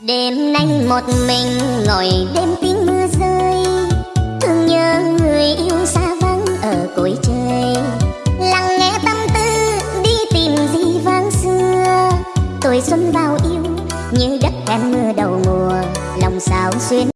Đêm nay một mình ngồi, đêm tiếng mưa rơi. Thương nhớ người yêu xa vắng ở cõi trời. Lặng nghe tâm tư đi tìm gì vang xưa. Tuổi xuân bao yêu như đất em mưa đầu mùa, Lòng sao xuyên